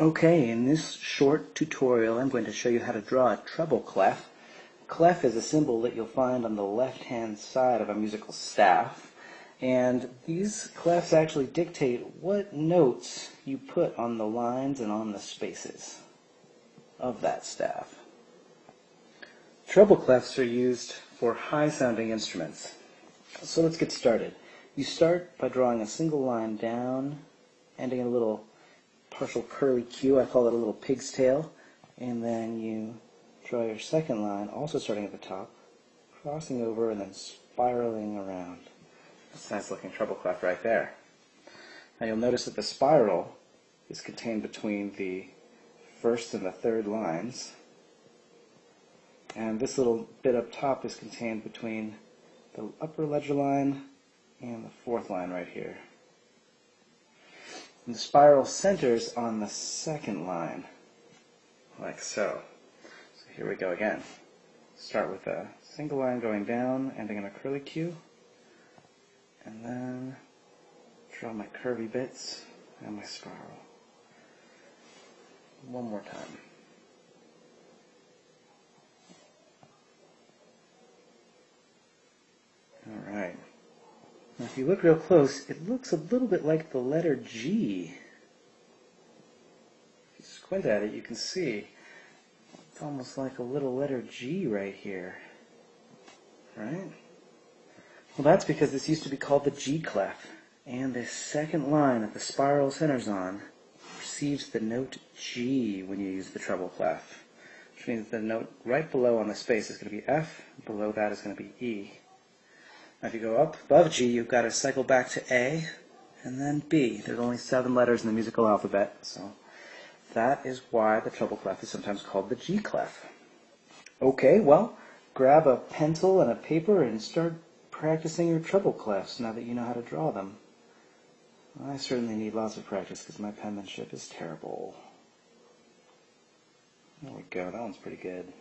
Okay, in this short tutorial I'm going to show you how to draw a treble clef. Clef is a symbol that you'll find on the left hand side of a musical staff and these clefs actually dictate what notes you put on the lines and on the spaces of that staff. Treble clefs are used for high sounding instruments. So let's get started. You start by drawing a single line down, ending in a little partial curly Q. I call it a little pig's tail. And then you draw your second line, also starting at the top, crossing over and then spiraling around. That's a nice looking treble clef right there. Now you'll notice that the spiral is contained between the first and the third lines. And this little bit up top is contained between the upper ledger line and the fourth line right here. And the spiral centers on the second line, like so. So here we go again. Start with a single line going down, ending in a curly Q, and then draw my curvy bits and my spiral. One more time. Now if you look real close, it looks a little bit like the letter G. If you squint at it, you can see it's almost like a little letter G right here. Right? Well, that's because this used to be called the G clef. And the second line that the spiral centers on receives the note G when you use the treble clef. Which means the note right below on the space is going to be F, below that is going to be E. If you go up above G, you've got to cycle back to A, and then B. There's only seven letters in the musical alphabet, so that is why the treble clef is sometimes called the G clef. Okay, well, grab a pencil and a paper and start practicing your treble clefs now that you know how to draw them. I certainly need lots of practice because my penmanship is terrible. There we go, that one's pretty good.